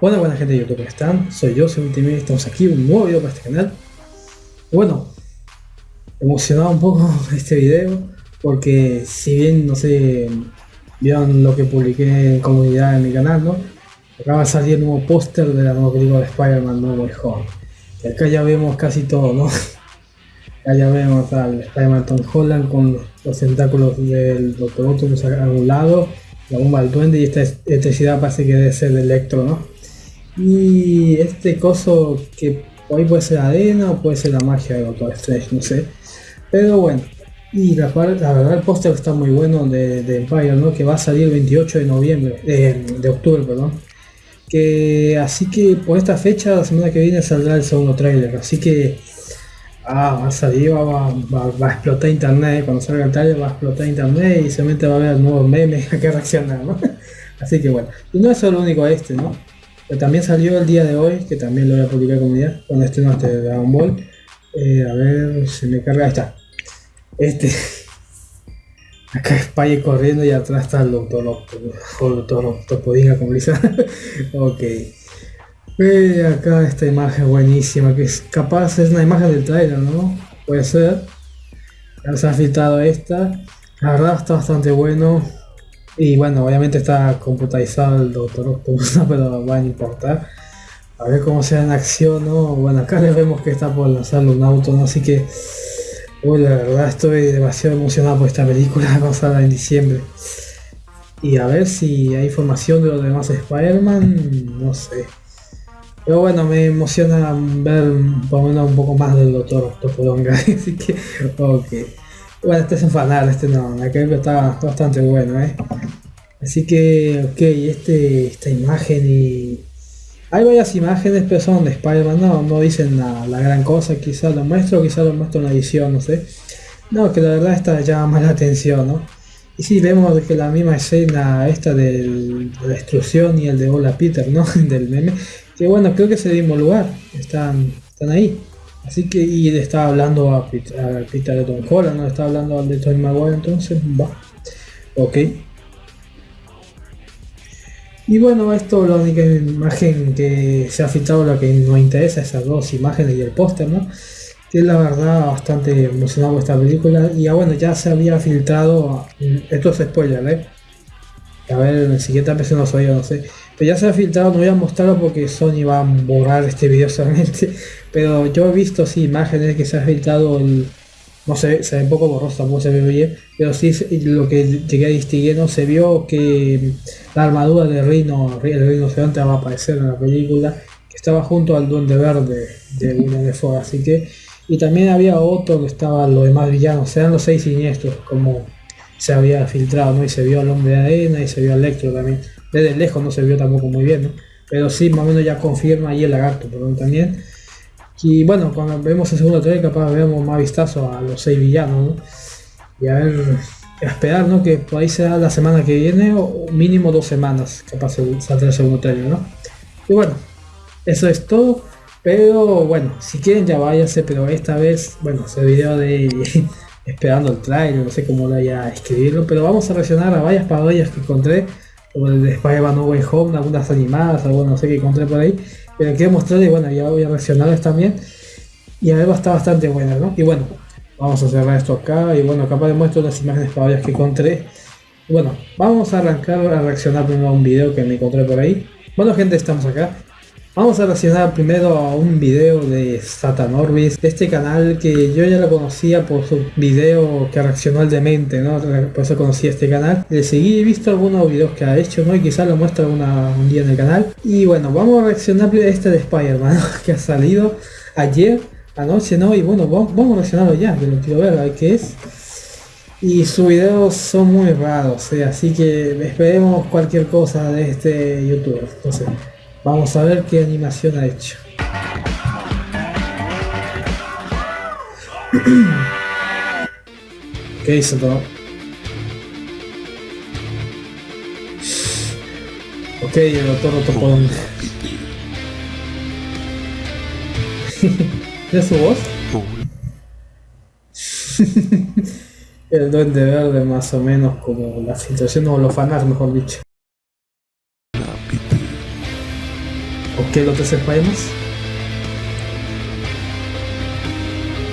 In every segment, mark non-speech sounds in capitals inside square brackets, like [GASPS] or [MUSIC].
Hola buena gente de YouTube, ¿cómo están? Soy yo, soy Ultimate, estamos aquí, un nuevo video para este canal. Bueno, emocionado un poco [LAUGHS] este video, porque si bien, no sé, vieron lo que publiqué en comunidad en mi canal, ¿no? Acaba de salir el nuevo póster de la nueva película de Spider-Man No Way Home. Y acá ya vemos casi todo, ¿no? [LAUGHS] Acá ya vemos al Spider-Man Tom Holland con los tentáculos del Doctor Octopus a un lado, la bomba del duende y esta electricidad parece que debe ser de Electro, ¿no? Y este coso que hoy puede ser arena o puede ser la magia de Doctor Strange, no sé. Pero bueno, y la, verdad el póster está muy bueno de, Empire, ¿no? Que va a salir el 28 de noviembre, de octubre, perdón. Que así que por esta fecha, la semana que viene saldrá el segundo trailer. Así que ah, va a salir, va, a explotar internet. Cuando salga el trailer va a explotar internet y seguramente va a haber nuevos memes a [LAUGHS] que reaccionar, ¿no? [LAUGHS] Así que bueno, y no es solo único este, ¿no? También salió el día de hoy, que también lo voy a publicar día, cuando estreno este Dragon Ball. Eh, a ver, se me carga, ahí está. Este. [LAUGHS] Acá Spy corriendo y atrás está el Octopus, como [LAUGHS] Ok. Ve acá esta imagen buenísima, que es capaz, es una imagen del trailer, ¿no? Puede ser. Ya se ha filtrado esta. La verdad está bastante bueno. Y bueno, obviamente está computarizado el Doctor Octopus, [LAUGHS] pero va a importar. A ver cómo sea en acción, ¿no? Bueno, acá le vemos que está por lanzarle un auto. Así que... Uy, la verdad estoy demasiado emocionado por esta película, [LAUGHS] va en diciembre. Y a ver si hay información de los demás Spider-Man, no sé. Pero bueno, me emociona ver por lo menos un poco más del Doctor Octopus, [LAUGHS] así que, ok. Bueno, este es un fanal, este no, que está bastante bueno, ¿eh? Así que, ok, este, esta imagen y... Hay varias imágenes, pero son de Spider-Man, no, no dicen la, gran cosa, quizás lo muestro, quizás lo muestro en la edición, no sé. No, que la verdad esta llama más la atención, ¿no? Y sí, vemos que la misma escena esta de la destrucción y el de Hola Peter, ¿no? [LAUGHS] del meme. Que bueno, creo que es el mismo lugar, están, están ahí. Así que, y le estaba hablando a Peter, de Tom Holland, no le estaba hablando de Tony Maguire, entonces va. Ok. Y bueno, esto la única imagen que se ha filtrado, la que nos interesa, esas dos imágenes y el póster, ¿no? Que la verdad bastante emocionado esta película. Y ya bueno, ya se había filtrado, esto es spoiler, ¿eh? A ver, en el siguiente vez no sabía, no sé. Pero ya se ha filtrado, no voy a mostrarlo porque Sony va a borrar este video [LAUGHS] solamente. Pero yo he visto sí imágenes que se ha filtrado el, no sé, se ve un poco borroso, tampoco se ve bien, pero sí lo que llegué a distinguir, no se vio que la armadura de Rino, el Rino Gigante va a aparecer en la película, que estaba junto al Duende Verde de William de así que, y también había otro que estaba los demás villanos, eran los seis siniestros, como se había filtrado, ¿no? Y se vio al hombre de arena y se vio al Electro también. Desde lejos no se vio tampoco muy bien, ¿no? Pero sí, más o menos ya confirma ahí el lagarto, perdón, también. Y bueno, cuando vemos el segundo trailer capaz vemos más vistazo a los seis villanos, ¿no? Y a ver, esperar, ¿no? Que por ahí sea la semana que viene o mínimo dos semanas capaz saldrá el segundo trailer, ¿no? Y bueno, eso es todo. Pero bueno, si quieren ya váyanse, pero esta vez, bueno, ese video de [LAUGHS] esperando el trailer, no sé cómo lo haya a escribirlo, pero vamos a reaccionar a varias parodias que encontré, como el de Spider-Man No Way Home, algunas animadas, algo no sé que encontré por ahí, pero quiero mostrarles y bueno, ya voy a reaccionarles también, y a ver, estar bastante buena, ¿no? Y bueno, vamos a cerrar esto acá, y bueno, capaz de muestro unas imágenes parodias que encontré, bueno, vamos a arrancar a reaccionar primero a un video que me encontré por ahí. Bueno gente, estamos acá. Vamos a reaccionar primero a un video de Satan Orbis, de este canal que yo ya lo conocía por su video que reaccionó al demente, ¿no? Por eso conocí este canal. Le seguí, he visto algunos videos que ha hecho, ¿no? Y quizás lo muestra un día en el canal. Y bueno, vamos a reaccionar a este de Spider-Man, [LAUGHS] que ha salido ayer, anoche, ¿no? Y bueno, vamos, a reaccionarlo ya, que lo quiero ver, a ver qué es. Y sus videos son muy raros, ¿eh? así que esperemos cualquier cosa de este youtuber. Entonces, Vamos a ver qué animación ha hecho. [CLEARS THROAT] ¿Qué hizo todo? Ok, el doctor Otopón. [LAUGHS] ¿Es su voz? [LAUGHS] el duende verde más o menos como la filtración o los fanarts mejor dicho. ¿O qué los tres Spider-Man?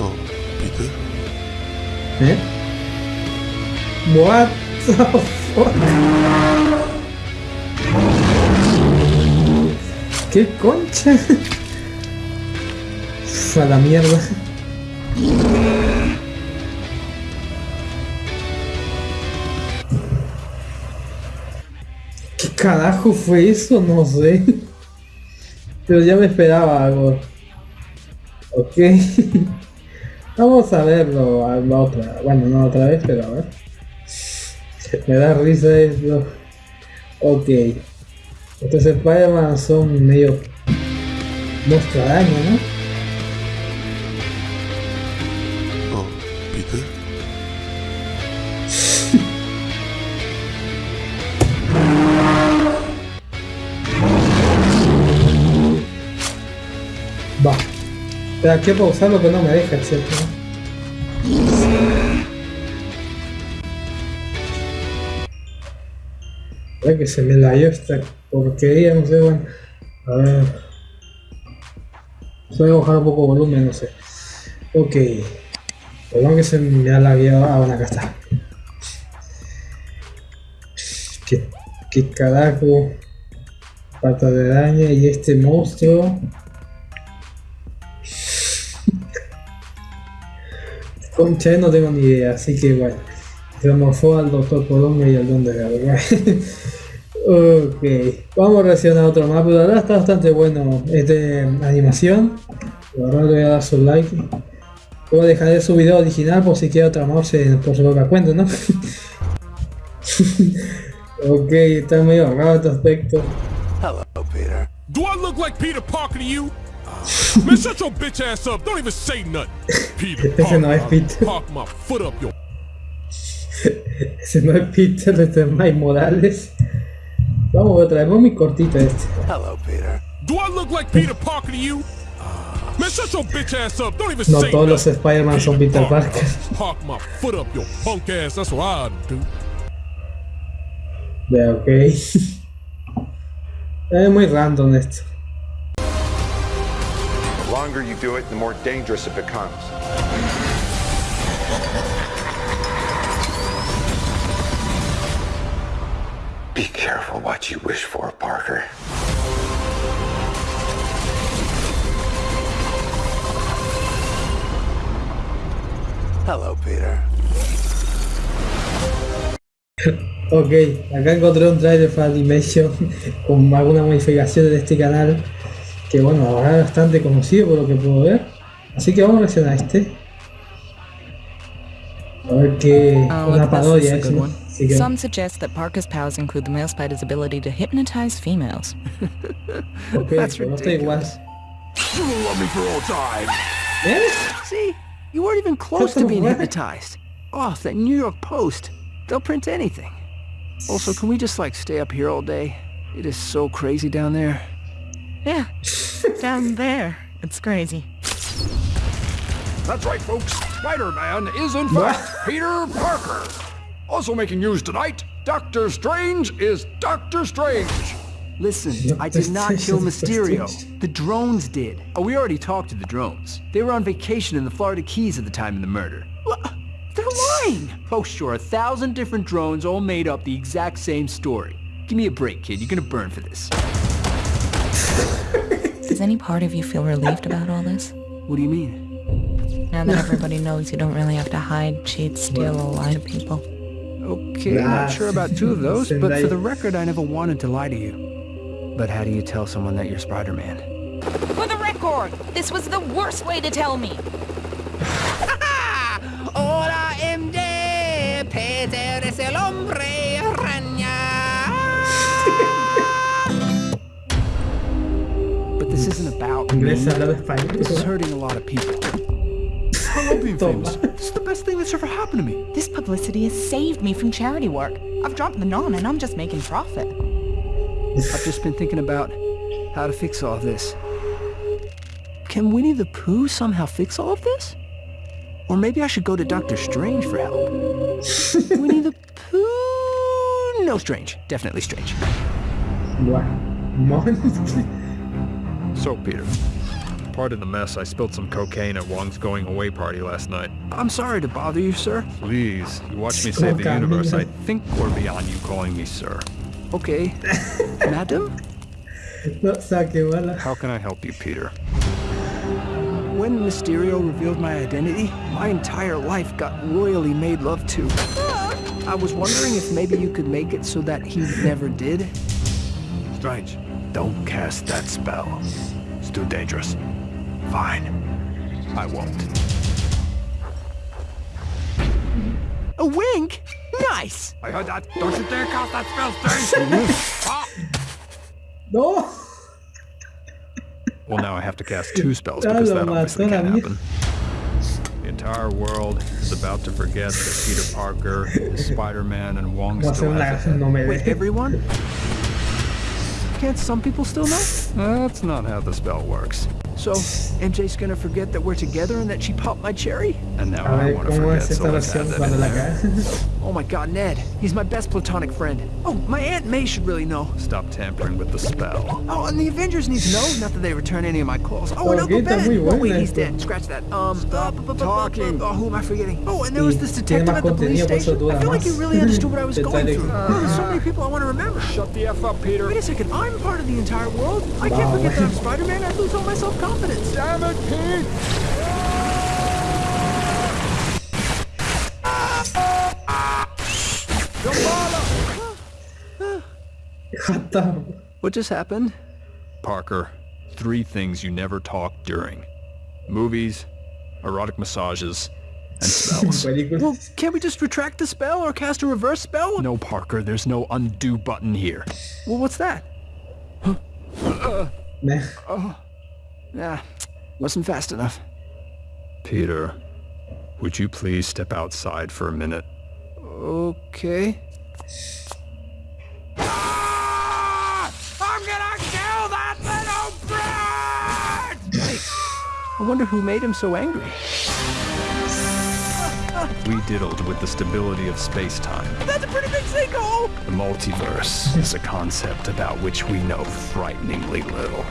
Oh, Peter? ¿Eh? What the fuck? ¿Qué concha? [LAUGHS] A la mierda. ¿Qué carajo fue eso? No sé. Pero ya me esperaba algo. Ok. [LAUGHS] Vamos a verlo a la otra. Bueno, no otra vez, pero a ver. Me da risa esto. Ok. Estos Spider-Man son medio monstruo araña, ¿no? Pero aquí pausarlo que no me deja, ¿cierto? Que se me la dio esta porquería, no sé, bueno. A ver. Voy a bajar un poco el volumen, no sé. Ok. Perdón que se me ha lagueado. Ah, bueno, acá está. ¿Qué, qué carajo? Pata de araña y este monstruo. Concha, no tengo ni idea, así que bueno. Se morfó al doctor Colombo y al don de la verdad. [LAUGHS] ok, vamos a reaccionar a otro más, pero la verdad está bastante bueno este animación. La verdad le voy a dar su like. Luego dejaré su video original por si quiere otra mouse por su propia cuenta, ¿no? [LAUGHS] ok, está medio raro este aspecto. Hello, Peter. Do I look like Peter Parker to you? Man, shut your bitch ass up. Don't even say nothing. Peter [LAUGHS] Ese no es Peter. Park my foot up your. Ese no es Peter, este es Mike Morales. Vamos otra vez, muy cortito este. Hello, Peter. Do I look like Peter Parker to you? Man, shut your bitch ass up. Don't even No say todos los. Spider-Man son Peter Parker. Park my foot up your punk ass. That's what I do. Ya, ok. [LAUGHS] Es muy random esto. The longer you do it, the more dangerous it becomes. Be careful what you wish for, Parker. Hello, Peter. Ok, acá encontré un trailer para Animation [LAUGHS] con algunas modificaciones de este canal que bueno, ahora es bastante conocido por lo que puedo ver. Así que vamos a reaccionar a este. A ver qué... Oh, una at this. This parodia es, ¿no? one. Some suggest that Parker's powers include the male spider's ability to hypnotize females. [LAUGHS] ok, That's pero no está. You will love me for all time. ¿Eh? See, you weren't even close to being what? hypnotized. Oh, that New York Post. They'll print anything. Also, can we just like stay up here all day? It is so crazy down there. Yeah, down there. It's crazy. That's right, folks. Spider-Man is in fact [LAUGHS] Peter Parker. Also making news tonight, Doctor Strange is Doctor Strange. Listen, I did not kill Mysterio. The drones did. Oh, we already talked to the drones. They were on vacation in the Florida Keys at the time of the murder. Wha- They're lying! Oh, sure, a thousand different drones all made up the exact same story. Give me a break, kid. You're gonna burn for this. Does any part of you feel relieved about all this? What do you mean? Now that everybody knows you don't really have to hide, cheat, steal, or lie to people. Okay, Nah. not sure about two of [LAUGHS] those, but for the record, I never wanted to lie to you. But how do you tell someone that you're Spider-Man? For the record, this was the worst way to tell me. [LAUGHS] Hola, MJ! Peter es el hombre about me. Inglés hablando español. This is hurting a lot of people. I love being famous. This is the best thing that's ever happened to me. This publicity has saved me from charity work. I've dropped the non and I'm just making profit. I've just been thinking about how to fix all this. Can Winnie the Pooh somehow fix all of this? Or maybe I should go to Doctor Strange for help. [LAUGHS] Winnie the Pooh? No, Strange. Definitely Strange. Buah. Mon- So, Peter, pardon the mess. I spilled some cocaine at Wong's going away party last night. I'm sorry to bother you, sir. Please, you watch me save oh the universe. I think we're beyond you calling me sir. Okay. [LAUGHS] Madam? No, o sea, que. How can I help you, Peter? When Mysterio revealed my identity, my entire life got royally made love to. I was wondering if maybe you could make it so that he never did. Strange. Don't cast that spell. It's too dangerous. Fine. I won't. A wink? Nice! I heard that. Don't you dare cast that spell, Strange! [LAUGHS] Ah! No. well, now I have to cast two spells [LAUGHS] because lo that obviously mató la can't happen. The entire world is about to forget that Peter Parker is Spider-Man and Wong Voy a hacer still una has a head. Wait, everyone? Can't some people still know? That's not how the spell works. So, MJ's gonna forget that we're together and that she popped my cherry? And now I, ver want to forget, es so esta let's add that in there. [LAUGHS] cae. Oh my god, Ned. He's my best platonic friend. Oh, my Aunt May should really know. Stop tampering with the spell. Oh, and the Avengers need to know. Not that they return any of my calls. Oh, and Uncle Gita, Ben. muy Oh, wait, he's dead. Scratch that. Um, Stop uh, talking. Oh, who am I forgetting? Oh, and there was this detective at the police contenido, por eso station. I feel like you really understood what I was going trae- through. Oh, there's so many people I want to remember. Shut the F up, Peter. Wait a second, I'm part of the entire world. I can't forget that I'm Spider-Man. I'd lose all my self-confidence. Damn it, Pete! What the- What just happened? Parker, three things you never talk during. Movies, erotic massages, and spells. [LAUGHS] Well, can't we just retract the spell or cast a reverse spell? no, Parker, there's no undo button here. Well, what's that? Ne. Nah, oh, wasn't fast enough. Peter, would you please step outside for a minute? Okay. I wonder who made him so angry. We diddled with the stability of space-time. That's a pretty big sinkhole! The multiverse is a concept about which we know frighteningly little.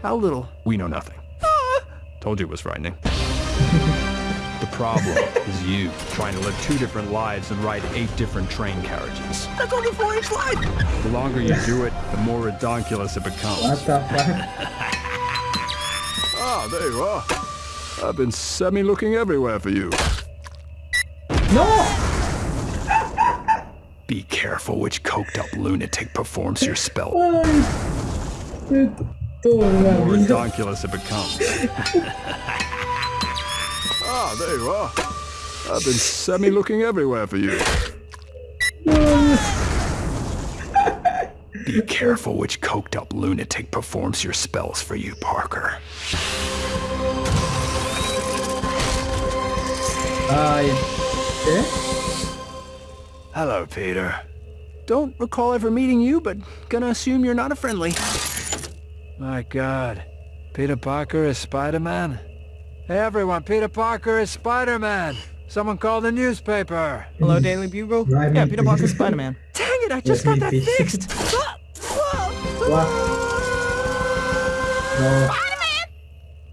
How little? We know nothing. Ah! Told you it was frightening. [LAUGHS] the problem is you trying to live two different lives and ride eight different train carriages. That's only four inch wide! The longer you do it, the more redonkulous it becomes. What the fuck? [LAUGHS] Ah, there you are. I've been semi-looking everywhere for you. No. Be careful which coked-up lunatic performs your spell. More mal. redonkulous it becomes. [LAUGHS] ah, there you are. I've been semi-looking everywhere for you. Be careful which coked-up lunatic performs your spells for you, Parker. Uh, Ay. ¿Qué? Hello, Peter. Don't recall ever meeting you, but gonna assume you're not a friendly. My God. Peter Parker is Spider-Man? Hey, everyone, Peter Parker is Spider-Man. Someone call the newspaper. Hello, Daily Bugle? No, yeah, Peter Parker, Spider-Man. Dang it, I just Yes, got that me fixed! What? No.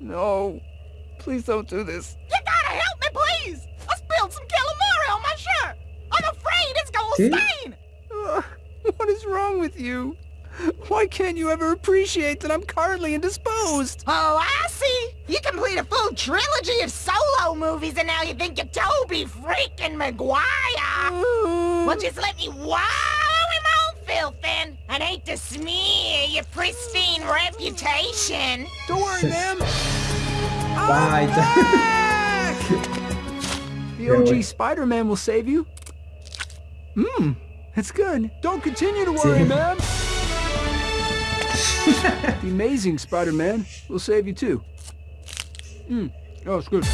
no, please don't do this. You gotta help me, please! I spilled some calamari on my shirt! I'm afraid it's gonna stain! Ugh, what is wrong with you? Why can't you ever appreciate that I'm currently indisposed? Oh, I see! You complete a full trilogy of solo movies and now you think you're Toby freaking Maguire! Well, just let me wallow in my own filth then, and hate to smear your pristine reputation. Don't worry, ma'am. [LAUGHS] Bye. The OG. Spider-Man will save you. Hmm, that's good. Don't continue to worry, ma'am. [LAUGHS] the amazing Spider-Man will save you too. Hmm, oh, it's good.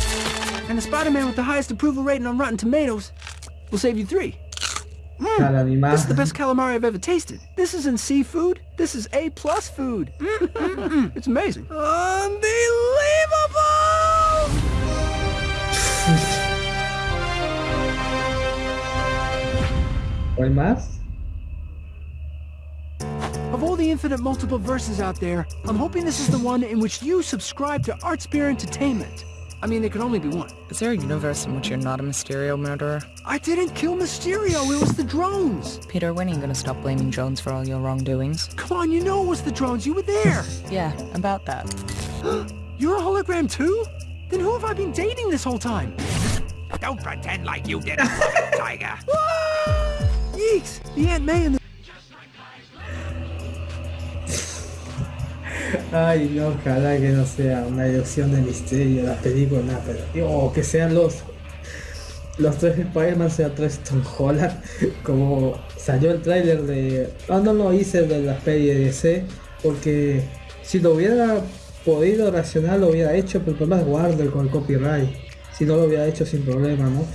And the Spider-Man with the highest approval rating on Rotten Tomatoes will save you three. Cara animada. This is the best calamari I've ever tasted. This isn't seafood. This is A plus food. Mm, mm, mm. It's amazing. Unbelievable! [LAUGHS] ¿Cuál más? Of all the infinite multiple verses out there, I'm hoping this is the one in which you subscribe to Art Spear Entertainment. I mean, there can only be one. Is there a universe in which you're not a Mysterio murderer? I didn't kill Mysterio, it was the drones! Peter, when are you gonna stop blaming Jones for all your wrongdoings? Come on, you know it was the drones, you were there! [LAUGHS] yeah, about that. [GASPS] You're a hologram too? Then who have I been dating this whole time? Don't pretend like you didn't love [LAUGHS] it, Tiger! Ah! Yeeks! The Aunt May and the Ay, no, ojalá que no sea una ilusión de misterio la película, pero. O que sean los. Los tres Spider-Man sean tres Tom [LAUGHS] como salió el tráiler de. No, no lo hice de la peli de DC, porque si lo hubiera podido reaccionar lo hubiera hecho, pero el problema es con el copyright. Si no lo hubiera hecho sin problema, ¿no?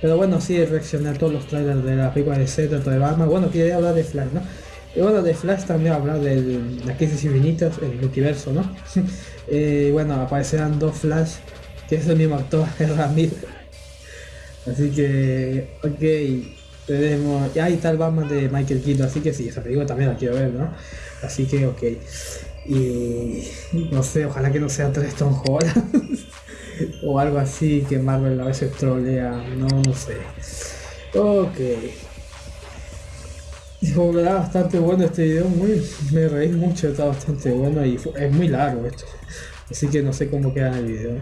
Pero bueno, sí, reaccioné a todos los trailers de la película de tanto de Batman. Bueno, quería hablar de Flash, ¿no? Y bueno, de Flash también hablar de las crisis infinitas, el multiverso, ¿no? [LAUGHS] eh, bueno, aparecerán dos Flash, que es el mismo actor, [LAUGHS] es Ramírez. Así que, ok, tenemos. Y ahí está el Batman de Michael Keaton, así que sí, esa película también la quiero ver, ¿no? Así que, ok. Y no sé, ojalá que no sea tres Tom [LAUGHS] o algo así que Marvel a veces trolea, no, no sé. Ok. Dijo, verdad, bastante bueno este video, muy, me reí mucho, está bastante bueno y es muy largo esto. Así que no sé cómo queda en el video.